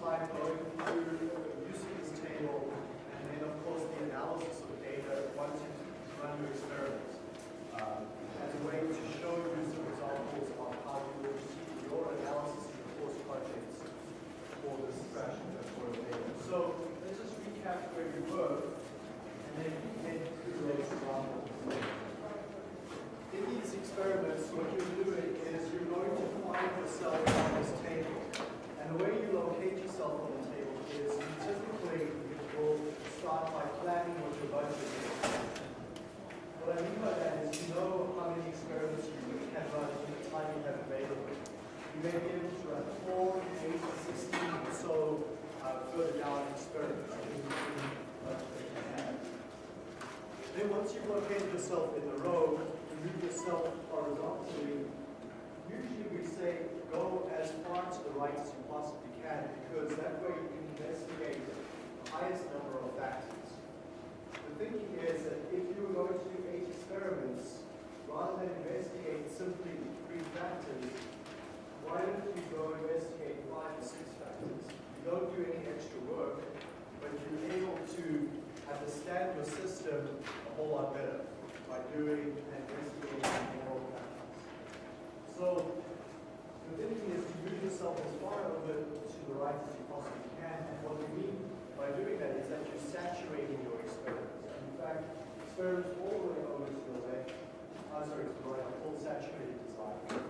time going through using this table, and then of course the analysis of data once you run your experiments, um, as a way to show you some examples of how you will proceed your analysis of your course projects for this fraction of the data. So let's just recap where we were, and then head through those examples. In these experiments, what you're doing is you're going to find yourself on this. The way you locate yourself on the table is you typically will start by planning what your budget is. What I mean by that is you know how many experiments you can run in the time you have available. You may be able to run 4, 8, 16, or so uh, further down experiments. Then once you've located yourself in the row, you move yourself horizontally. Usually we say go as far to the right as you possibly can because that way you can investigate the highest number of factors. The thinking is that if you were going to do eight experiments, rather than investigate simply three factors, why don't you go investigate five or six factors? You don't do any extra work, but you're able to understand your system a whole lot better by doing and investigating more factors. So the thinking is to move yourself as far over to the right as you possibly can, and what we mean by doing that is that you're saturating your experiments. And in fact, experiments all the way over to the left, uh, sorry, to the right, are called saturated design.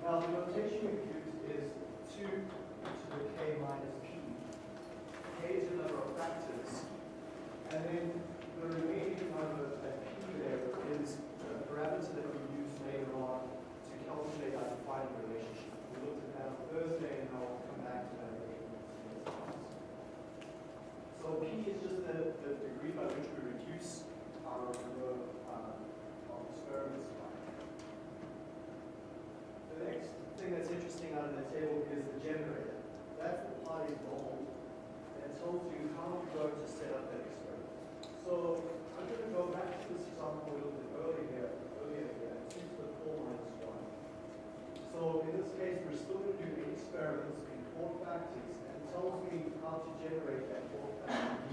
Now, the notation we use is 2 to the k minus p. k is the number of factors, and then the remaining number at p there is the parameter that we use later on to calculate our defining relationship. We looked at that on Thursday, and I'll come back to that later. So p is just the, the degree by which we reduce our number uh, of experiments next thing that's interesting out of the table is the generator. That's the part in gold that tells you how you're going to set up that experiment. So I'm going to go back to this example a little bit earlier, earlier here, two the four minus one. So in this case, we're still going to do experiments in four factors, and tells me how to generate that fourth factor.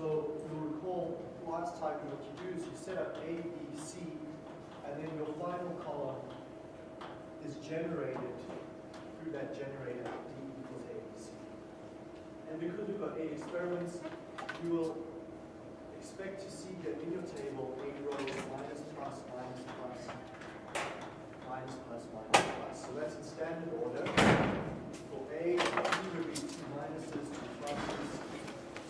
So you'll recall last time what you do is you set up A, B, C, and then your final column is generated through that generator D equals A, B, C. And because we've got eight experiments, you will expect to see that in your table, eight rows minus, plus, minus, plus, minus, plus, minus, plus. So that's in standard order. For A, P would be two minuses, two pluses,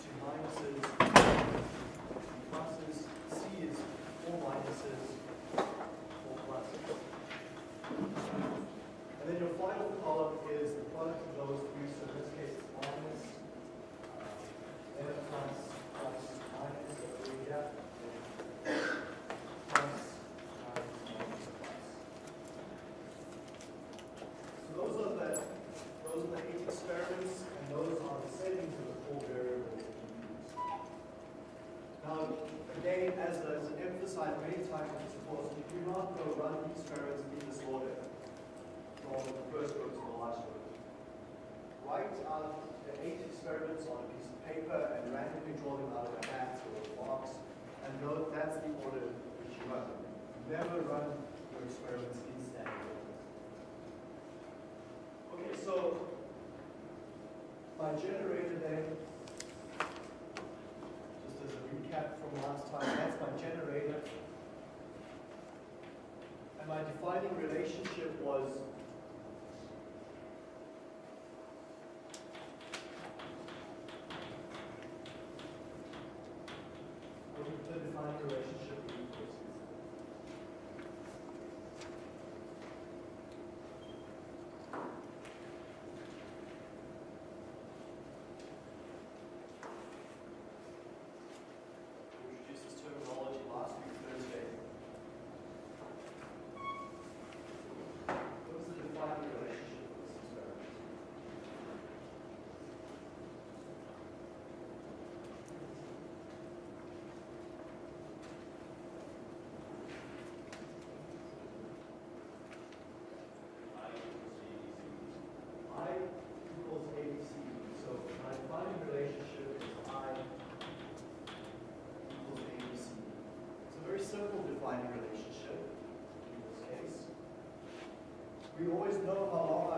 two minuses, two pluses. C is four minuses, four pluses. And then your final column is the product of those three. So in this case, it's minus, uh, then plus, plus, minus, so we have plus, minus, minus, plus. So those are the those are the eight experiments, and those are the settings of the four variables that we use. Now, again, as, as emphasized many times in this course, you do not go run the experiments in this order from the first row to the last row. Write out the eight experiments on a piece of paper and randomly draw them out of a hat or a box, that's the order which you run. Never run your experiments in standard order. Okay, so my generator then, just as a recap from last time, that's my generator. And my defining relationship was what is the defining relationship simple defining relationship in this case. We always know how long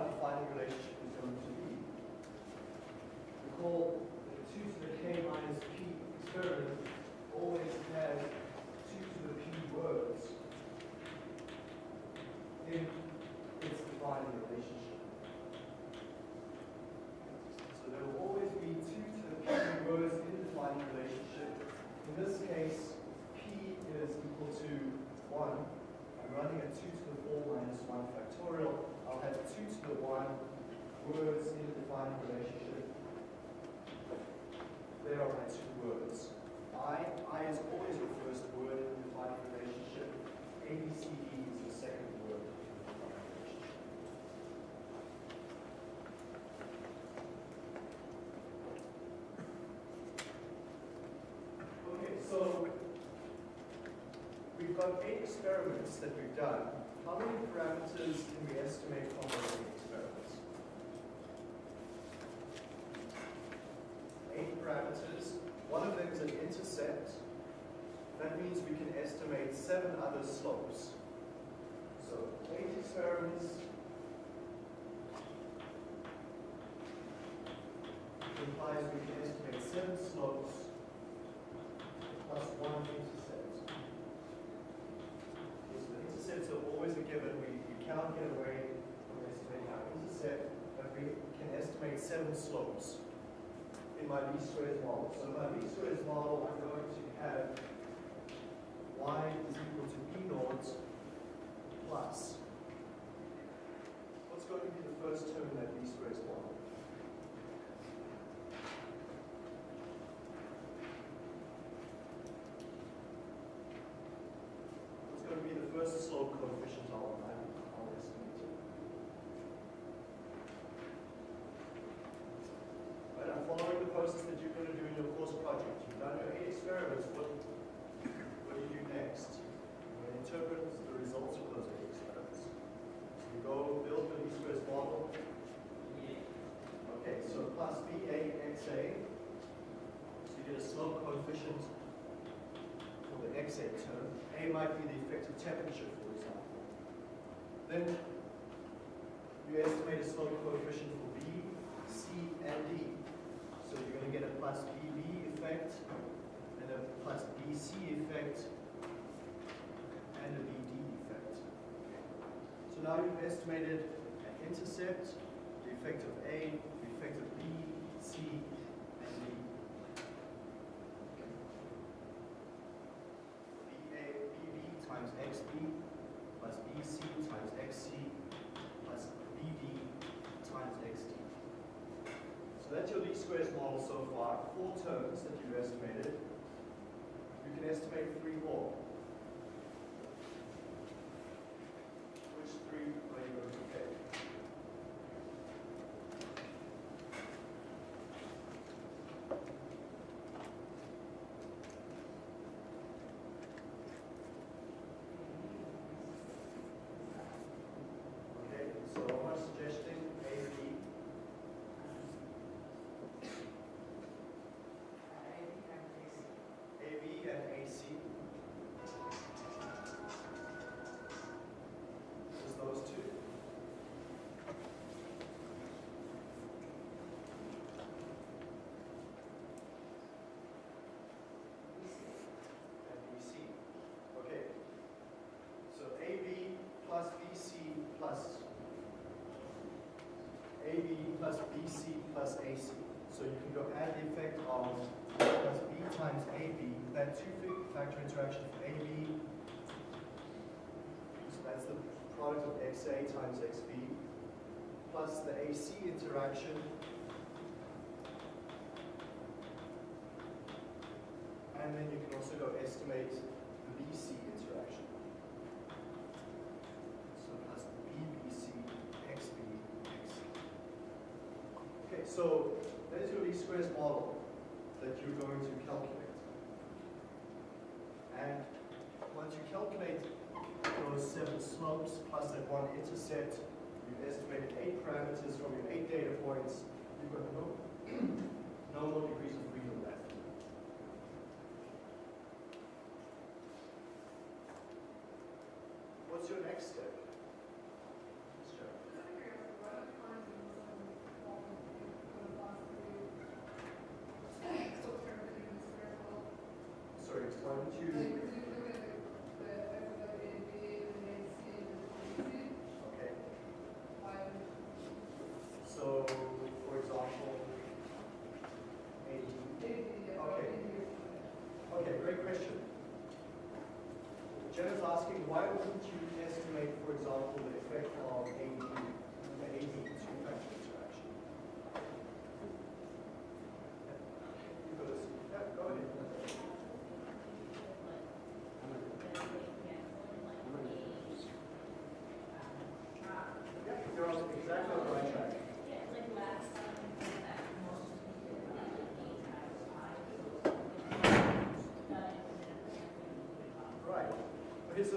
we've eight experiments that we've done. How many parameters can we estimate from those eight experiments? Eight parameters. One of them is an intercept. That means we can estimate seven other slopes. So eight experiments implies we can estimate seven slopes plus one intercept. Okay, so the intercepts are always a given. We, we can't get away from estimating our intercept, but we can estimate seven slopes in my least squares model. So in my least squares model, I'm going to have y is equal to b naught plus. What's going to be the first term in that least squares model? What's going to be the first slope coefficient I'll, I'll estimate? Right, I'm following the process that you're going to do in your course project. You've done your eight experiments. What, what do you do next? You're going to interpret the results of those eight experiments. So you go build your least squares model. Okay, so plus BA XA. So you get a slope coefficient for the XA term. A might be the effective temperature, for example. Then you estimate a slope coefficient for B, C, and D. So you're going to get a plus BB effect, and a plus BC effect, and a BD effect. So now you've estimated an intercept, the effect of A, the effect of B, C, and D. BA, BB times XB plus BC times XC plus BD times XD. So that's your least squares model so far. Four terms that you've estimated. You can estimate three more. Which three are you going to pick? Okay, so I'm suggesting A, B, AB and AC. Just those two. And BC. Okay. So AB plus BC plus AB plus BC plus AC. So you can go add the effect of plus B times AB, that two-factor interaction of AB, so that's the product of XA times XB, plus the AC interaction, and then you can also go estimate the BC interaction. So there's your least squares model that you're going to calculate. And once you calculate those seven slopes plus that one intercept, you've estimated eight parameters from your eight data points. You've got no, no more degrees of freedom left. What's your next step?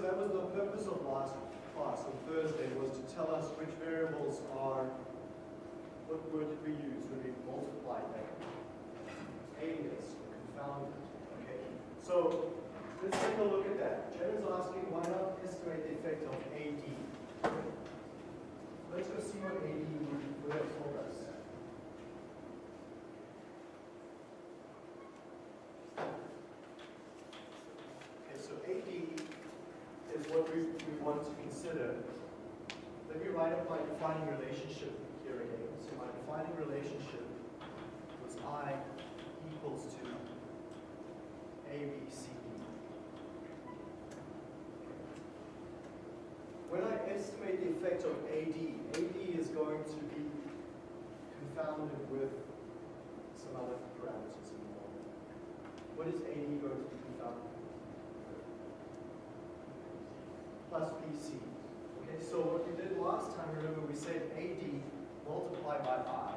leva we said AD multiplied by I,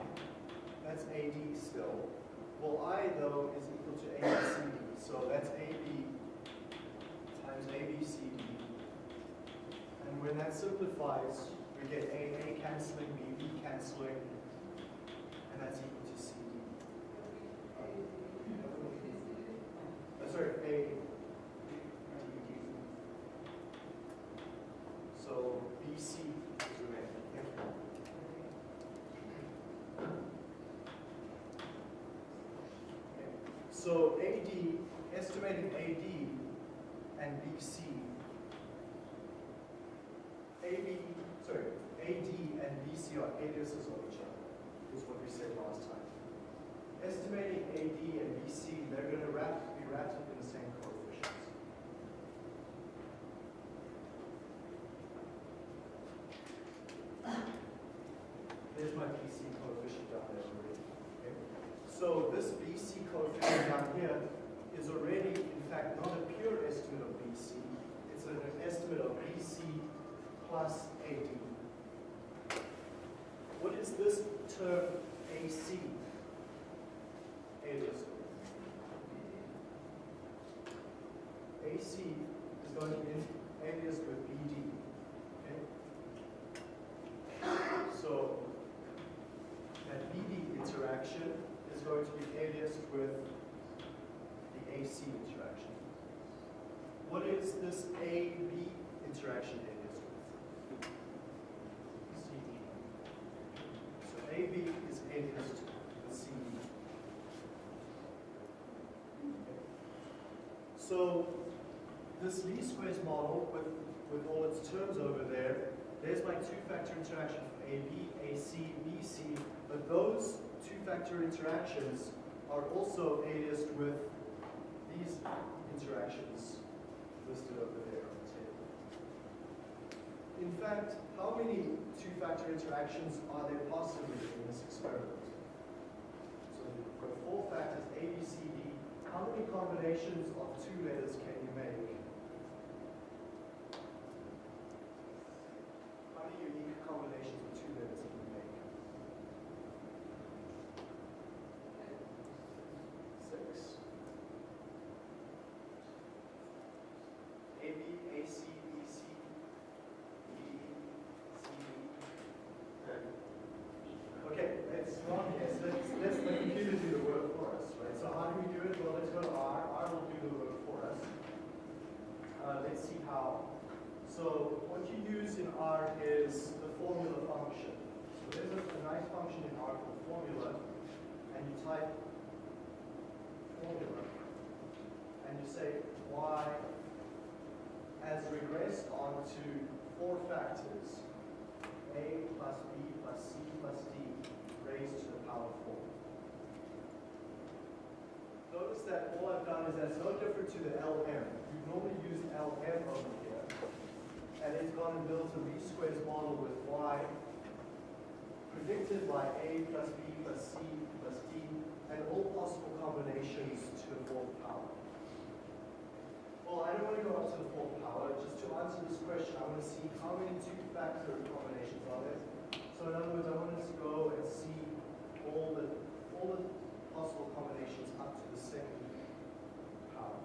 that's AD still. Well, I, though, is equal to ABCD, so that's AB times ABCD. And when that simplifies, we get A, A canceling, B, B canceling, and that's equal interaction is going to be aliased with the AC interaction. What is this AB interaction aliased with? CD? So AB is aliased with CD. Okay. So this least squares model with, with all its terms over there, there's my two-factor interaction AB, AC, BC, but those two-factor interactions are also aliased with these interactions listed over there on the table. In fact, how many two-factor interactions are there possibly in this experiment? So we've got four factors, A, B, C, D. How many combinations of two letters can formula, and you say y has regressed onto four factors, a plus b plus c plus d raised to the power 4. Notice that all I've done is that's no different to the LM. You normally use LM over here, and it's gone and built a least squares model with y predicted by a plus b plus c plus d, and all possible combinations to the fourth power. Well, I don't want to go up to the fourth power. Just to answer this question, I want to see how many two-factor combinations are there. So in other words, I want to go and see all the all the possible combinations up to the second power.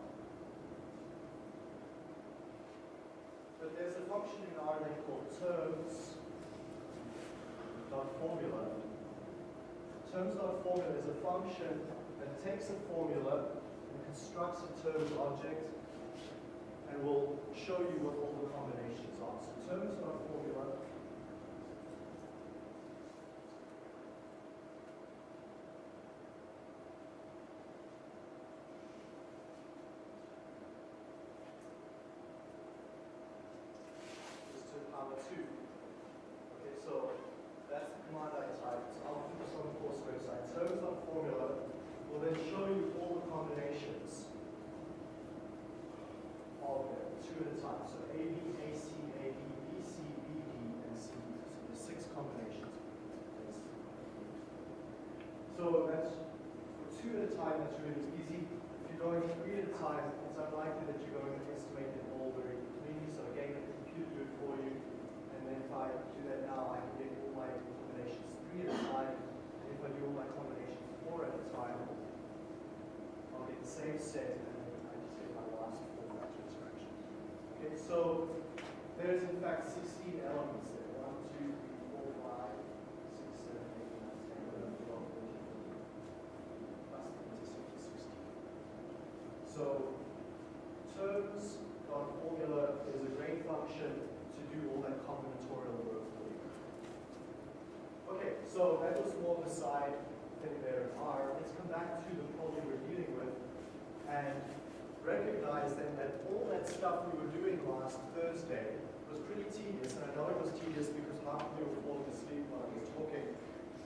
But there's a function in R they call terms dot formula. Terms dot formula is a function that takes a formula and constructs a terms object and we'll show you what all the combinations are. So terms of formula is to the power 2. Okay, so that's the command I typed. I'll put this on the course website. Terms of formula will then show you all the combinations of them, two at a time. So A, B, A, C, A, B, B, C, B, D, and C. So there's six combinations. So that's for two at a time, that's really easy. If you're going three at a time, it's unlikely that you're going to estimate them all very cleanly. So again, the computer do it for you. And then if I do that now, I can get all my combinations three at a time. And if I do all my combinations four at a time, I'll get the same set and then I just get my last four factor interaction. Okay, so there's in fact 16 elements there. 1, 2, 3, 4, 5, 6, 7, 8, 9, 10, 11, 12, 13, 14, plus the 16. So terms dot formula is a great function to do all that combinatorial work for you. Okay, so that was more of a side thing there in R. Let's come back to the problem we're dealing with and recognize then that all that stuff we were doing last Thursday was pretty tedious, and I know it was tedious because half of you were falling asleep while I was talking.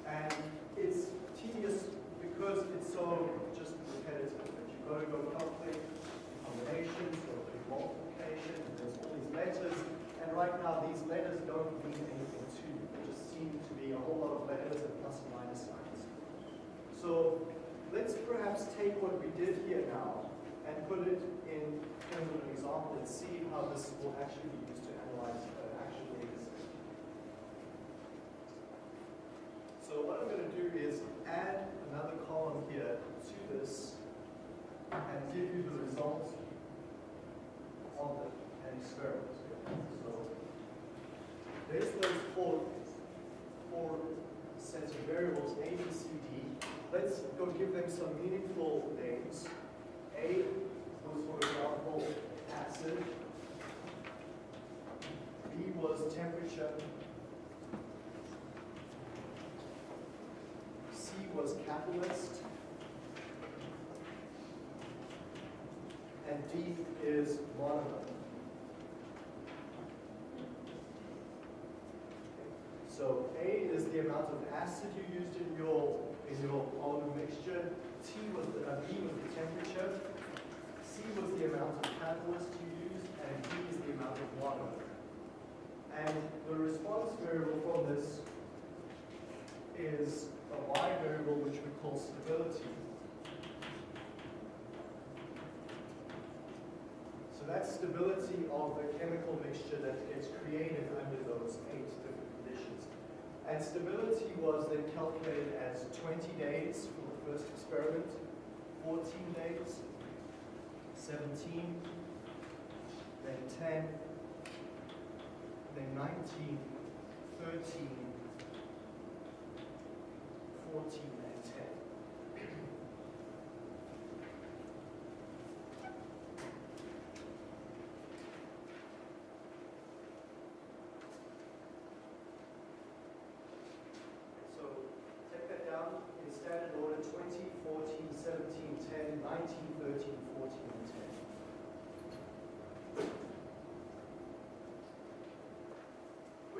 And it's tedious because just repetitive you've got to go calculate combinations, do multiplication, and there's all these letters. And right now, these letters don't mean anything to you. They just seem to be a whole lot of letters and plus and minus signs. So let's perhaps take what we did here now and put it in terms of an example and see how this will actually be used to analyze an actual data set. So what I'm going to do is add another column here to this and give you the results of the, experiment. So there's those four, four sets of variables, A, B, C, D. Let's go give them some meaningful names. A was, for example, acid. B was temperature. C was catalyst. And D is monomer. So A is the amount of acid you used in your in your polymer mixture. T was the, uh, B was the temperature. C was the amount of catalyst you used, and D is the amount of water. And the response variable from this is a y variable which we call stability. So that's stability of the chemical mixture that gets created under those eight different conditions. And stability was then calculated as 20 days for the first experiment, 14 days, 17, then 10, then 19, 13, 14,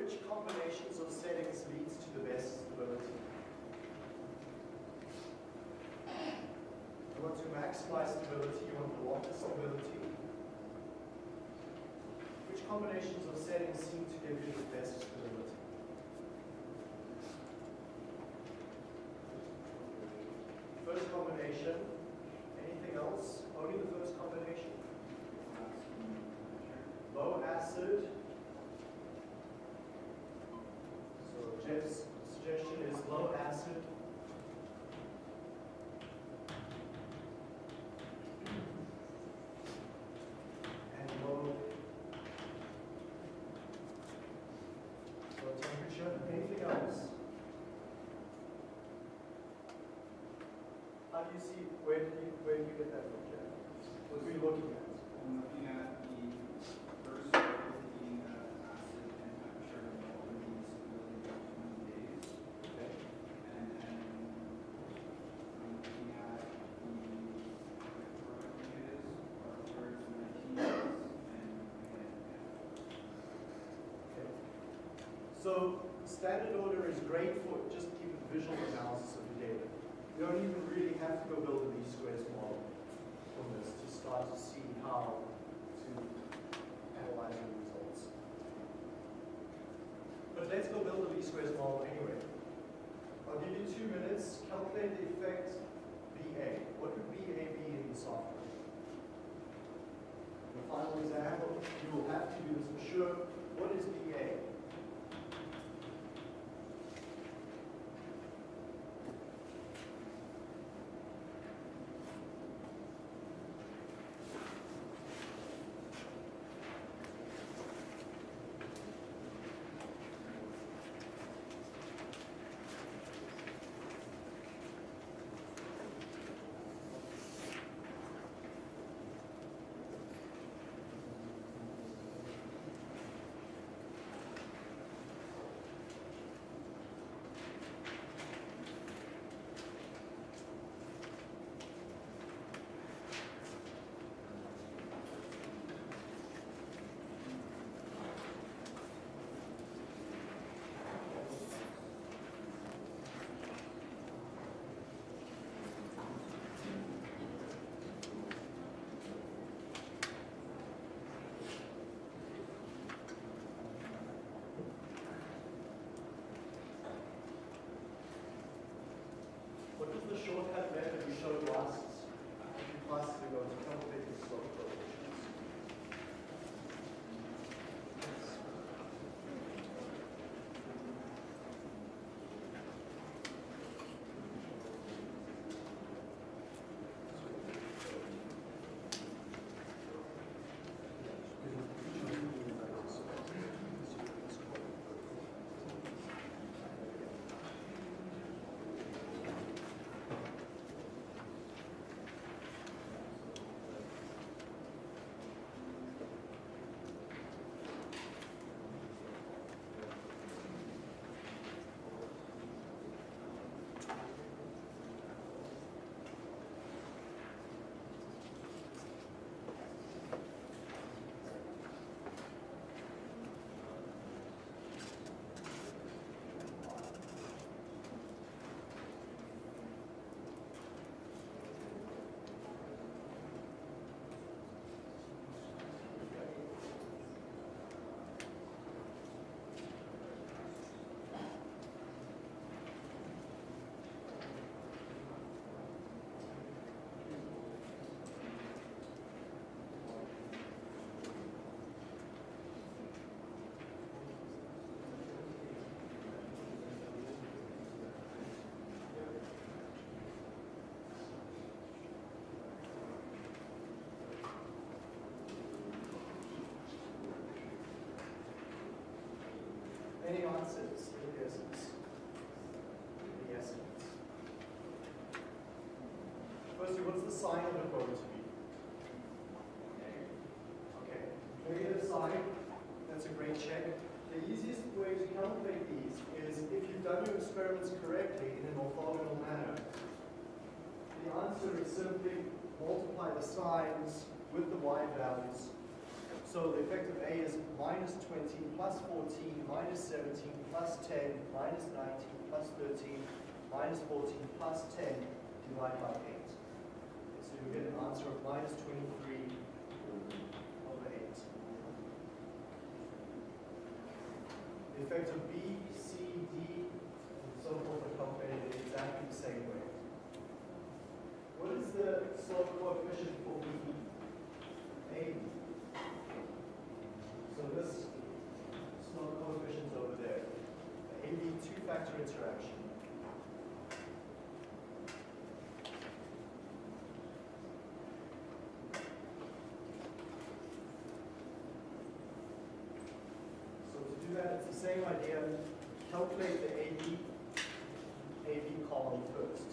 which combinations of settings leads to the best stability. You want to maximize stability, you want the longest stability. Which combinations of settings seem to give you the best stability? First combination, anything else? Jeff's suggestion is low acid. And low, low temperature. Anything else? How do you see, where do you, where do you get that from, Jeff? What are you looking at? I'm looking at the first fifteen uh, acid and temperature over the stability of twenty days. Okay. And then I'm looking at the parameters are towards nineteen days and again. Okay. So standard order is great for just even visual analysis of your data. You don't even really have to go build a least squares model from this to start to see how to analyze your results. But let's go build a least squares model anyway. I'll give you two minutes, calculate the In? In the. Firstly, what's the sign of the going to be? Okay, negative sign, that's a great check. The easiest way to calculate these is if you've done your experiments correctly in an orthogonal manner. The answer is simply multiply the signs with the y values so the effect of A is minus 20, plus 14, minus 17, plus 10, minus 19, plus 13, minus 14, plus 10, divided by 8. So you get an answer of minus 23 over 8. the effects of B, C, D, and so forth are calculated in exactly the same way. What is the slope coefficient for B? A. So this slope coefficient's over there. The AB two-factor interaction. So to do that, it's the same idea. Calculate the AB, AB column first.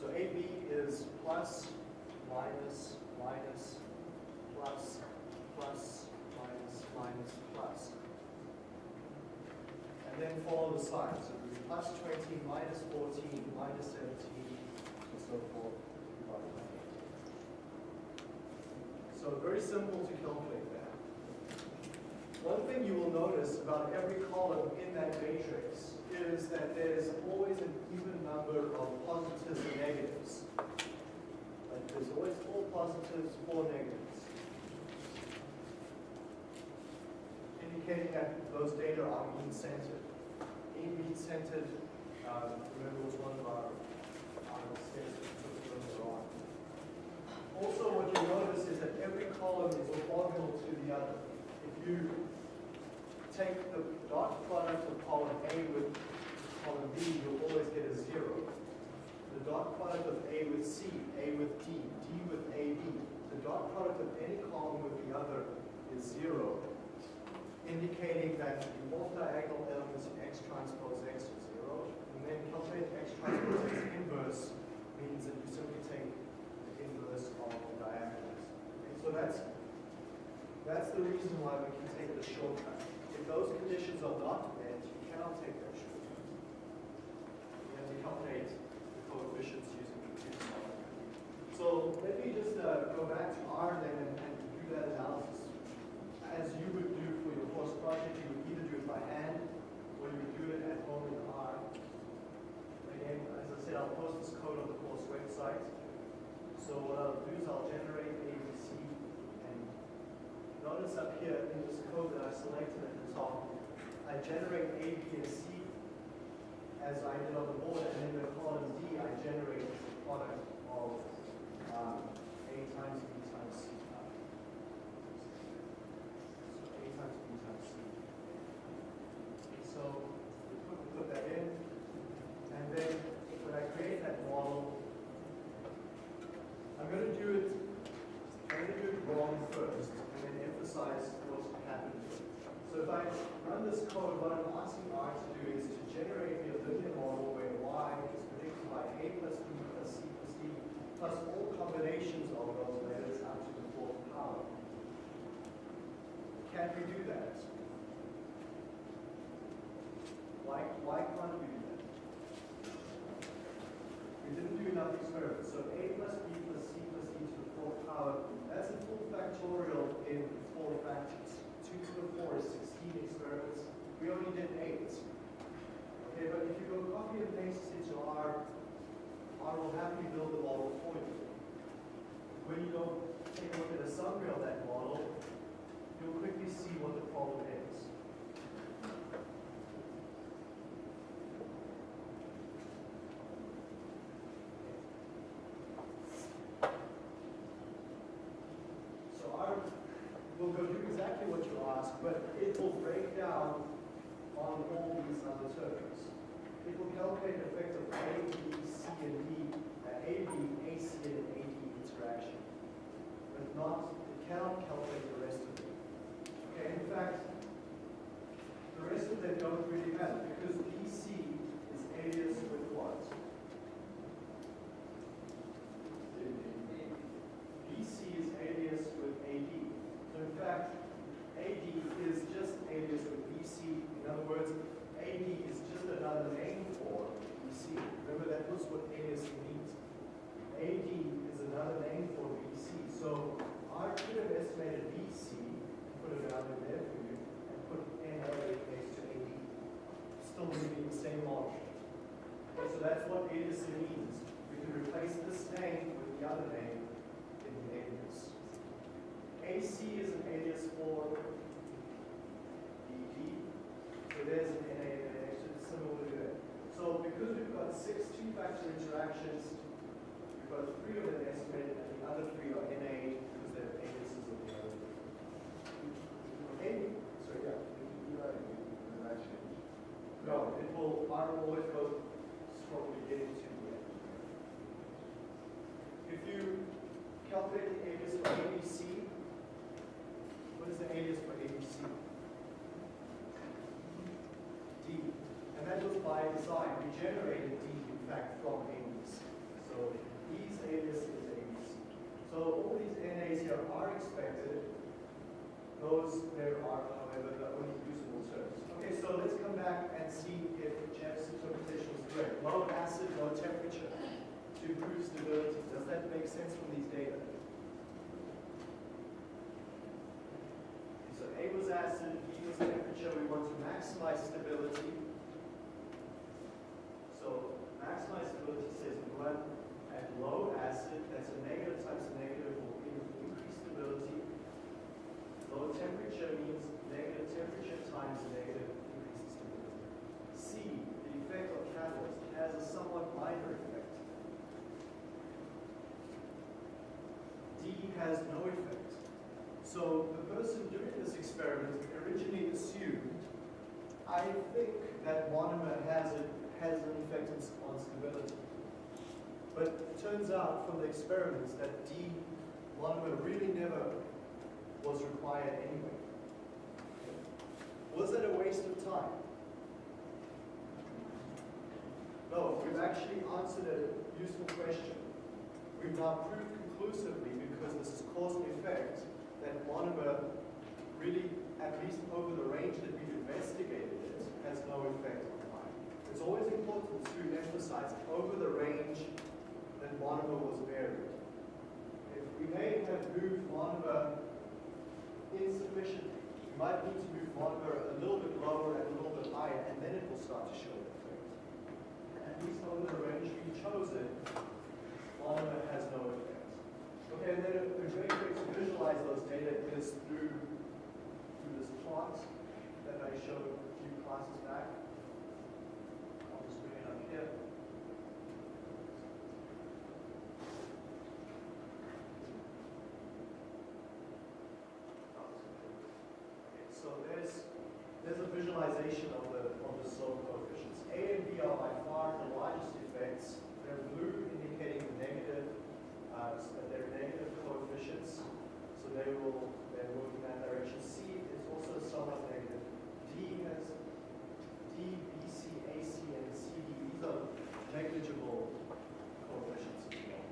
So AB is plus, minus, minus, plus, plus, minus, plus. And then follow the sign. So it plus 20, minus 14, minus 17, and so forth. So very simple to calculate that. One thing you will notice about every column in that matrix is that there's always an even number of positives and negatives. Like there's always four positives, four negatives. Indicating that those data are mean-centered. Mean-centered, uh, remember was one of our, our steps we took earlier on. Also, what you notice is that every column is orthogonal to the other. If you take the dot product of column A with column B, you'll always get a zero. The dot product of A with C, A with D, D with AB. The dot product of any column with the other is zero, indicating that the off-diagonal elements in X transpose X are zero. And then calculate X transpose X inverse means that you simply take the inverse of the diagonals. Okay, so that's that's the reason why we can take the shortcut. If those conditions are not met, you cannot take that shortcut. You have to calculate the coefficients using computer software. So let me just uh, go back to R then and, and do that analysis. As you would do for your course project, you would either do it by hand or you would do it at home in R. Again, as I said, I'll post this code on the course website. So what I'll do is I'll generate ABC and Notice up here in this code that I selected at the top, I generate A, B, and C as I did on the board, and in the column D, I generate the product of um, A times B times C. So A times B times C. So we put, we put that in, and then when I create that model, I'm going to do it I'm going to do it wrong first and then emphasize what's happened. So if I run this code, what I'm asking R to do is to generate me a linear model where Y is predicted by A plus B plus C plus D plus all combinations of those letters up to the fourth power. Can we do that? Why, why can't we do that? We didn't do enough experiments. So A plus B plus C plus D to the fourth power, that's a full factorial in four 2 to the 4 is 16 experiments. We only did 8. Okay, but if you go copy and paste this into R, R will happily build the model for you. When you go take a look at a summary of that model, you'll quickly see what the problem is. So R, we'll go do exactly what you asked, but it will break down on all these other terms. It will the effect of A, B, C, and D, uh, A, B, AC, and AD interaction. But not, it cannot calculate the rest of it. Okay, in fact, the rest of them don't really matter because BC is alias with what? BC is alias with AD. So in fact, AD is just alias with BC. In other words, AD is just another name Remember, that was what AAC means. AD is another name for BC. So I could have estimated BC, put a value there for you, and put NA next to AD. Still using the same logic. Okay, so that's what AAC means. We can replace this name with the other name in the alias. AC is an alias for BD. So there's an NA so because we've got six two-factor interactions Acid, low temperature to improve stability. Does that make sense from these data? So A was acid, B was temperature. We want to maximize stability. So maximize stability says we at low acid, that's a negative times a negative will in- increase stability. Low temperature means negative temperature times negative increases stability. C, the effect of catalyst has a somewhat minor effect. D has no effect. So the person doing this experiment originally assumed, I think that monomer has a, has an effect on stability. But it turns out from the experiments that D monomer really never was required anyway. Was it a waste of time? No, we've actually answered a useful question. We've now proved conclusively, because this is cause and effect, that monomer really, at least over the range that we've investigated it, has no effect on the time. It's always important to emphasize over the range that monomer was varied. If we may have moved monomer insufficiently, we might need to move monomer a little bit lower and a little bit higher, and then it will start to show least over the range we've chosen, monomer has no effect. Okay, and then a a great way to visualize those data is through, through this plot that I showed a few classes back. I'll just bring it up here. Okay, so there's, there's a visualization of the, of the slope coefficients. A and B are by far the largest effects. They're blue indicating the negative, uh, so that they're negative coefficients. So they will, they will in that direction. C is also somewhat negative. D has D, B, C, A, C, and C, D. These are negligible coefficients as well.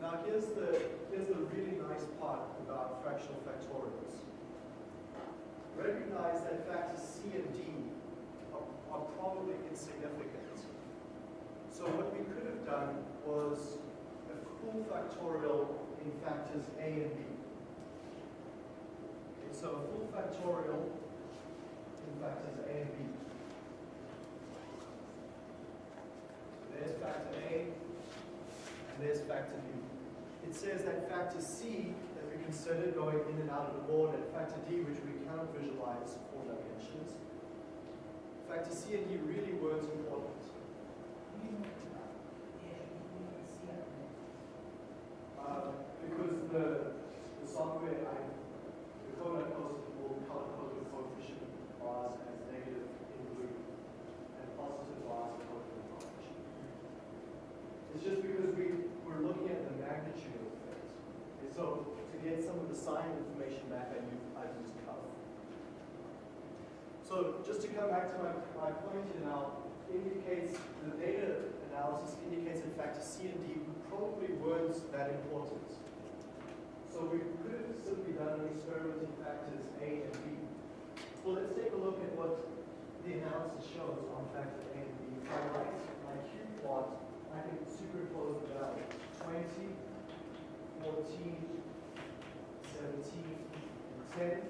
Now here's the, here's the really nice part about fractional factorials. Recognize that factors C and D are, are probably insignificant. So what we could have done was a full factorial in factors A and B. Okay, so a full factorial in factors A and B. There's factor A, and there's factor B. It says that factor C considered going in and out of the board, and factor D, which we cannot visualize four dimensions. Factor C and D really weren't important. Uh, because the, the software, I, the code I posted will color code the coefficient bars as negative in blue and positive bars in orange. It's just because we, we're looking at the magnitude of things. And so get some of the sign information back, I use, I use color. So just to come back to my, my point here now, indicates, the data analysis indicates in fact C and D probably weren't that important. So we could have simply done an experiment in factors A and B. Well, let's take a look at what the analysis shows on factor A and B. If I write my cube plot, I can superimpose value. 20, 14, 17, and 10.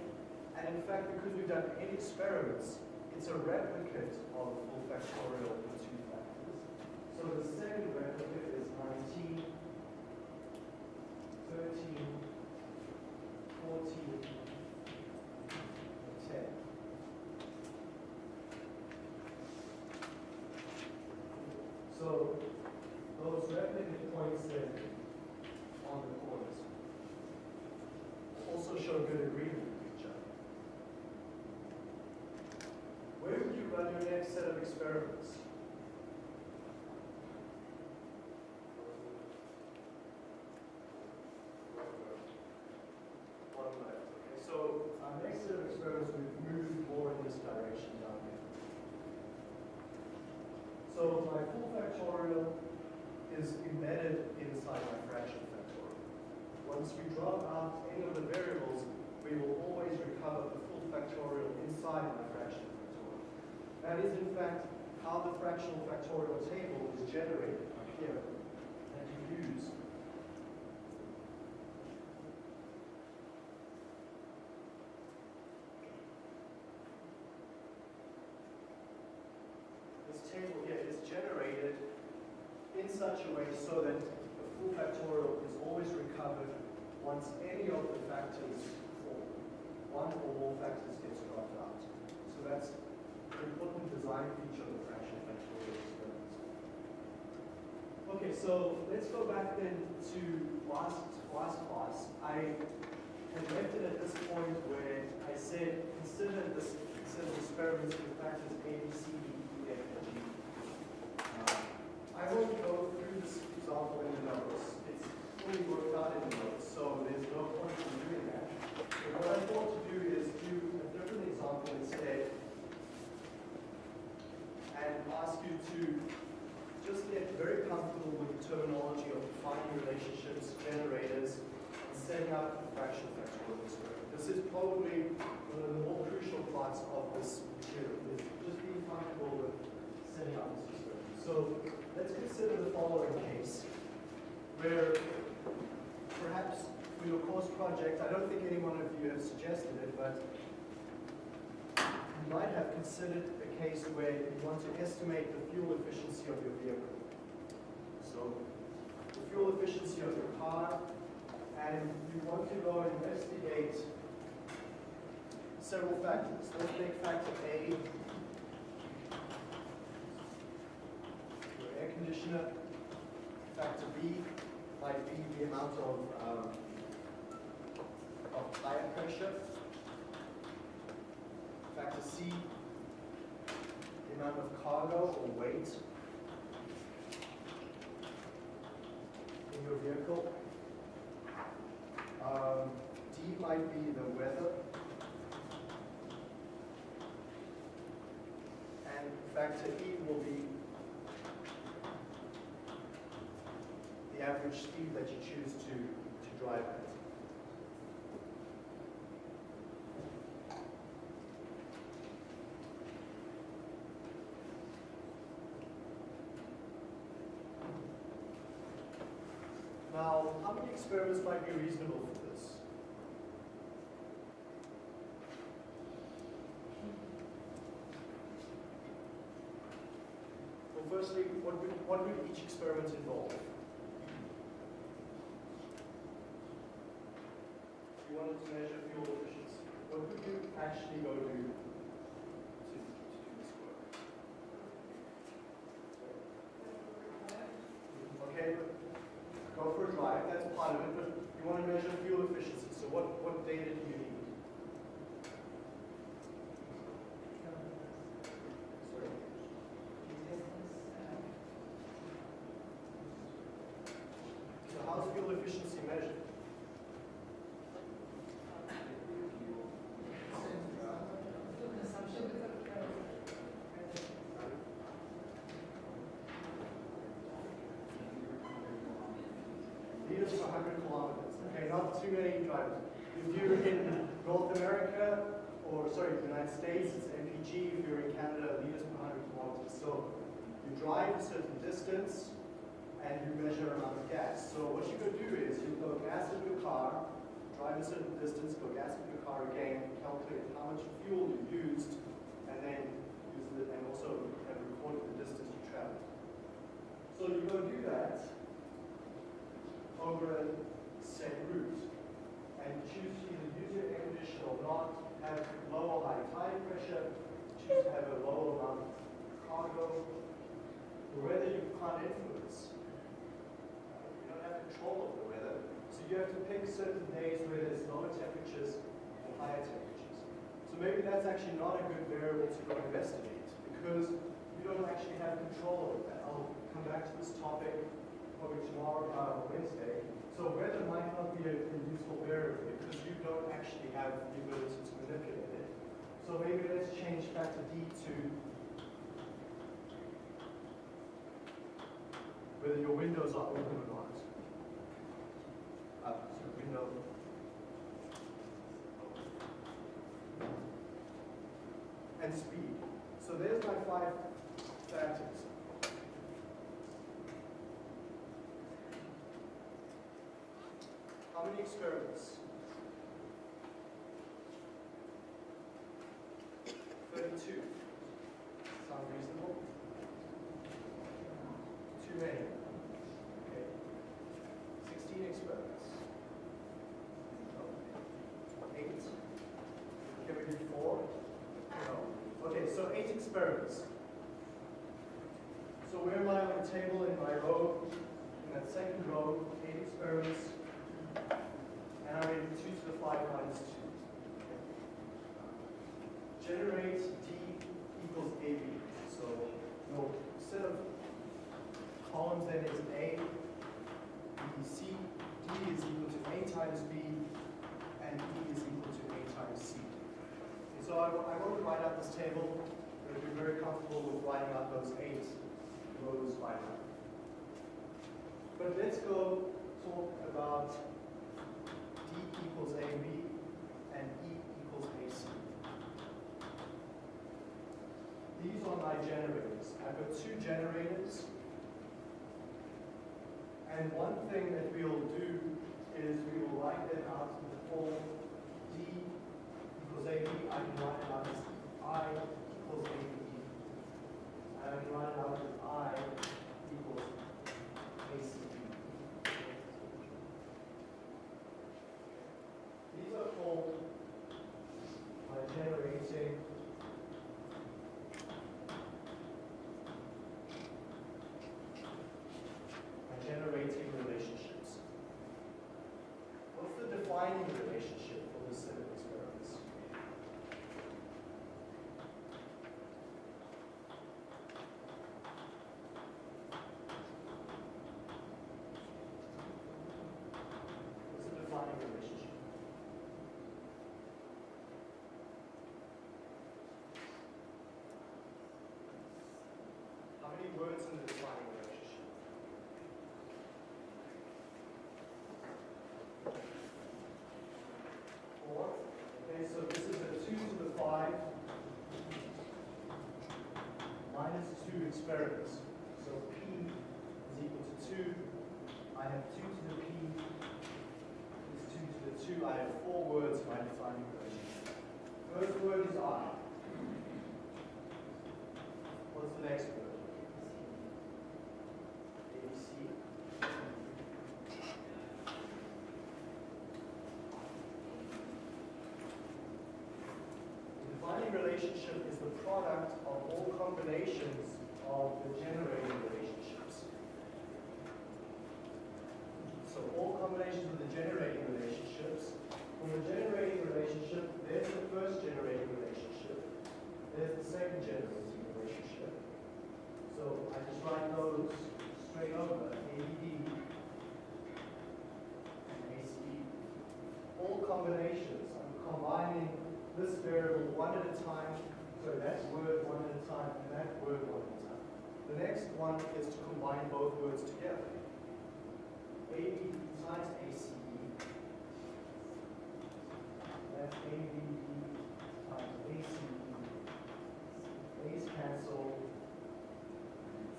And in fact, because we've done eight experiments, it's a replicate of the full factorial the two factors. So the second replicate is 19, 13, 14, and 10. So those replicate points then on the corners also show good agreement with each other. Where would you run your next set of experiments? Bottom left. Okay, so our next set of experiments, we've moved more in this direction down here. So my full factorial is embedded inside my fraction factorial. once we drop out any of the variables, we will always recover the full factorial inside my fractional factorial. That is in fact how the fractional factorial table is generated up here that you use. This table here is generated in such a way so that the full factorial is always recovered once any of the factors, or one or more factors gets dropped out. So that's an fraction factorial experiments. Okay, so let's go back then to last, last class. I had left it at this point where I said, consider this set of experiments with factors A, B, C, D, E, F, and G. Uh, I won't go through this example in the notes. It's fully worked out in the notes, so there's no point in doing that. But what I thought to do is do a different example instead ask you to just get very comfortable with the terminology of defining relationships, generators, and setting up the fraction factorial experiment. This is probably one of the more crucial parts of this material, is just being comfortable with setting up this experiment. So let's consider the following case, where perhaps for your course project, I don't think any one of you have suggested it, but you might have considered case where you want to estimate the fuel efficiency of your vehicle. So the fuel efficiency of your car, and you want to go investigate several factors. Let's take factor A, your air conditioner. Factor B might be the amount of, um, of tire pressure. Factor C, the amount of cargo or weight in your vehicle. Um, D might be the weather. And factor E will be the average speed that you choose to, to drive at. Now, how many experiments might be reasonable for this? Well, firstly, what would, what would each experiment involve? You wanted to measure fuel efficiency. What would you actually go do to, to do this work? Okay, but go for a it, you want to measure fuel efficiency, so what, what data do you need? So how's fuel efficiency per 100 kilometers. Okay, not too many drivers. If you're in North America, or sorry, the United States, it's MPG. If you're in Canada, liters per 100 kilometers. So you drive a certain distance and you measure amount of gas. So what you go do is you go gas in your car, drive a certain distance, go gas in your car again, calculate how much fuel you used, and then use it, and also have recorded the distance you traveled. So you go do that over set route and choose to either use your air conditioner or not, have low or high tire pressure, choose to have a low amount of cargo, the weather you can't influence. You don't have control of the weather, so you have to pick certain days where there's lower temperatures and higher temperatures. So maybe that's actually not a good variable to go investigate because you don't actually have control over that. I'll come back to this topic probably tomorrow or Wednesday. So weather might not be a, a useful variable because you don't actually have the ability to manipulate it. So maybe let's change factor D to whether your windows are open or not. Uh, so window. And speed. So there's my five factors. How many experiments? Thirty-two. Sound reasonable? Too many. Okay. Sixteen experiments. No. Eight. Can we do four? No. Okay, so eight experiments. So where am I on the table in my row? In that second row, eight experiments. And I rated two to the five minus two. Generate D equals AB. So your set of columns then is A, B, C, D is equal to A times B, and E is equal to A times C. And so I, I won't write out this table, but if you're very comfortable with writing out those eight rows by now. But let's go talk about D equals AB and E equals AC. These are my generators. I've got two generators. And one thing that we'll do is we will write them out in the form D equals AB. I can write it out as I equals AB. I can write it out as I equals ACB. These are called my generating my generating relationships. What's the defining relationship for this set of experiments? What's the defining relationship? How many words in the defining relationship? Four. Okay, so this is a two to the five minus two experiments. So P is equal to two. I have two to the P is two to the two. I have four words in my defining relationship. First word is I. What's the next word? ABC. The defining relationship is the product of all combinations of the generating relationships. So all combinations of the generating relationships. From the generating relationship, there's the first generating relationship. There's the second generating relationship. So I just write those straight over, ABD and ACE. All combinations, I'm combining this variable one at a time, so that word one at a time, and that word one at a time. The next one is to combine both words together. AB times ACE. That's times ACE. A's cancel.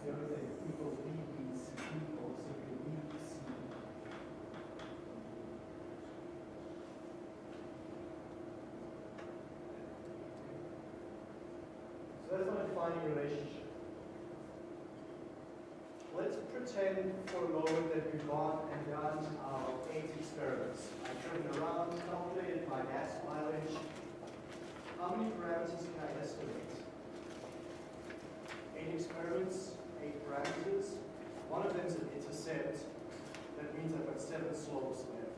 Everything equals BBC equals simply BBC. So that's my defining relationship. Let's pretend for a moment that we've gone and done our eight experiments. I've driven around, calculated my gas mileage. How many parameters can I estimate? Eight experiments, eight parameters. One of them is an intercept. That means I've got seven slopes left.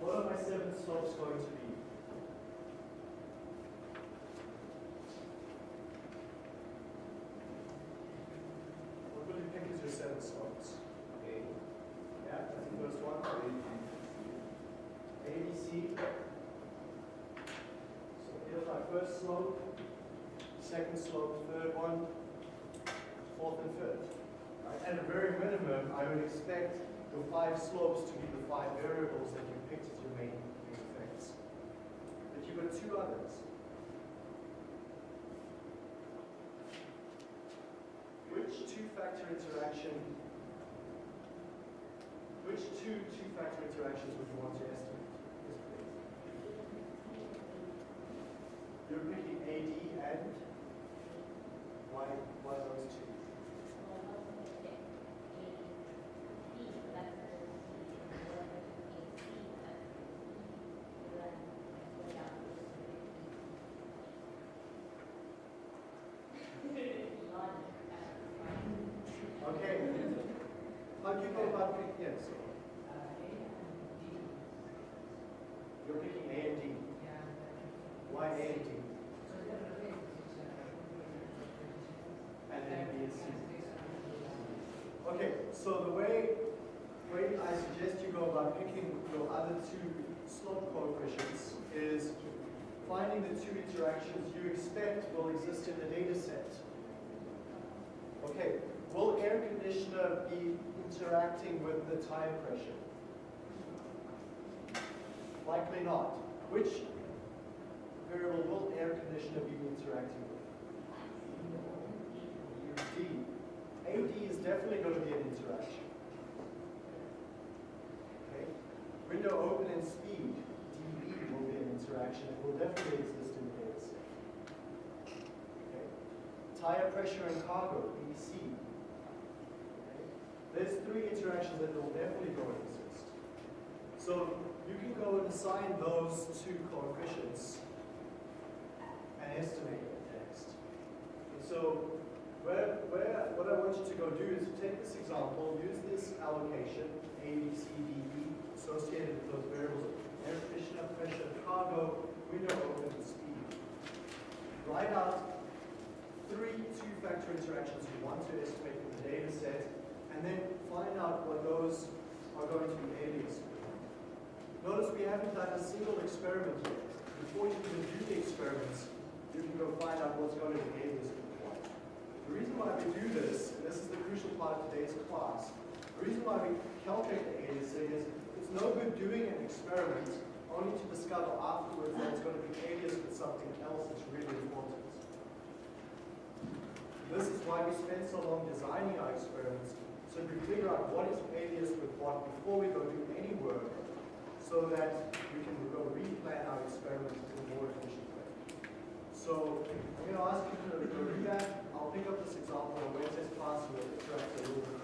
What are my seven slopes going to be? What will you pick slopes? A, Yeah, that's the first one. A, B, C. So here's my first slope, second slope, third one, fourth and fifth. Right? At a very minimum, I would expect your five slopes to be the five variables that you picked as your main effects. But you've got two others. Two-factor interaction, which two two-factor interactions would you want to estimate? You're picking AD and why, why those two? Okay. How do you go about picking, yes? You're picking A and D. Why A and D? And then B and C. Okay, so the way, way I suggest you go about picking your other two slope coefficients is finding two interactions you expect will exist in the data set. Okay, will air conditioner be interacting with the tire pressure? Likely not. Which variable will air conditioner be interacting with? D. AD is definitely going to be an interaction. Okay. Window open and speed, DB will be an interaction. It will definitely exist in the data set. Okay. Tire pressure and cargo, BC. Okay. There's three interactions that will definitely go and exist. So you can go and assign those two coefficients and estimate it next. And so where, where, what I want you to go do is take this example, use this allocation, A, B, C, D, E, associated with those variables, air conditioner, pressure, cargo, window open, speed. Write out three two-factor interactions you want to estimate in the data set, and then find out what those are going to be aliased. Notice we haven't done a single experiment yet. Before you even do the experiments, you can go find out what's going to be aliased with what. The reason why we do this, and this is the crucial part of today's class, the reason why we calculate the aliasing is it's no good doing an experiment only to discover afterwards that it's going to be aliased with something else that's really important. This is why we spent so long designing our experiments, so we figure out what is alias with what before we go do any work, so that we can go replan our experiments in a more efficient way. So I'm going to ask you to do that. I'll pick up this example on Wednesday's class, we'll interact a little bit